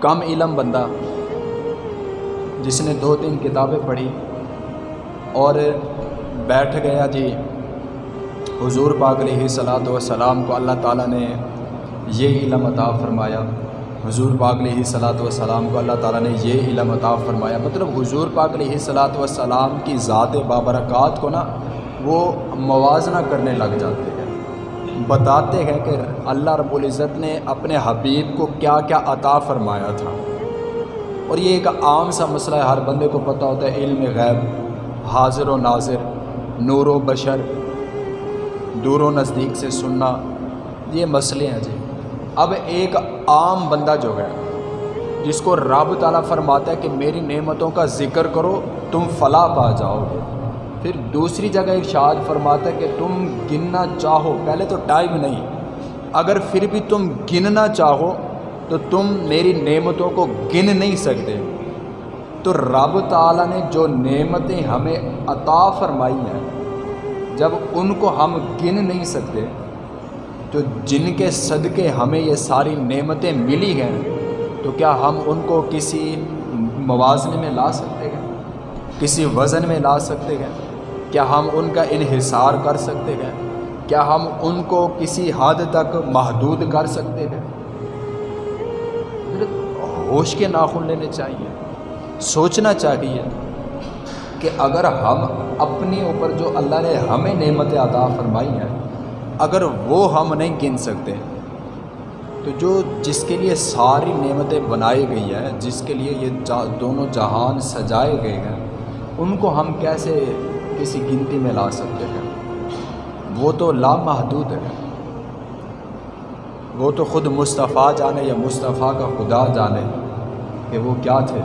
کم علم بندہ جس نے دو تین کتابیں پڑھی اور بیٹھ گیا جی حضور پاک علیہ صلاۃ وسلام کو اللہ تعالیٰ نے یہ علم عطا فرمایا۔ حضور پاک علیہ صلاۃ وسلام کو اللہ تعالیٰ نے یہ علم عطا فرمایا۔ مطلب حضور پاک علیہ صلاۃ وسلام کی ذات بابرکات کو نا وہ موازنہ کرنے لگ جاتے۔ ہیں بتاتے ہیں کہ اللہ رب العزت نے اپنے حبیب کو کیا کیا عطا فرمایا تھا۔ اور یہ ایک عام سا مسئلہ ہے، ہر بندے کو پتہ ہوتا ہے، علم غیب، حاضر و ناظر، نور و بشر، دور و نزدیک سے سننا، یہ مسئلے ہیں جی۔ اب ایک عام بندہ جو ہے، جس کو رب تعالیٰ فرماتا ہے کہ میری نعمتوں کا ذکر کرو، تم فلاں پا جاؤ گے۔ پھر دوسری جگہ ارشاد فرماتا ہے کہ تم گننا چاہو، پہلے تو ٹائم نہیں۔ اگر پھر بھی تم گننا چاہو تو تم میری نعمتوں کو گن نہیں سکتے۔ تو رب تعالیٰ نے جو نعمتیں ہمیں عطا فرمائی ہیں، جب ان کو ہم گن نہیں سکتے، تو جن کے صدقے ہمیں یہ ساری نعمتیں ملی ہیں، تو کیا ہم ان کو کسی موازنے میں لا سکتے ہیں؟ کسی وزن میں لا سکتے ہیں؟ کیا ہم ان کا انحصار کر سکتے ہیں؟ کیا ہم ان کو کسی حد تک محدود کر سکتے ہیں؟ ہوش کے ناخن لینے چاہیے، سوچنا چاہیے کہ اگر ہم اپنی اوپر جو اللہ نے ہمیں نعمت عطا فرمائی ہیں، اگر وہ ہم نہیں گن سکتے، تو جو جس کے لیے ساری نعمتیں بنائی گئی ہیں، جس کے لیے یہ دونوں جہان سجائے گئے ہیں، ان کو ہم کیسے کسی گنتی میں لا سکتے ہیں۔ وہ تو لامحدود ہے وہ تو خود مصطفیٰ جانے یا مصطفیٰ کا خدا جانے کہ وہ کیا تھے۔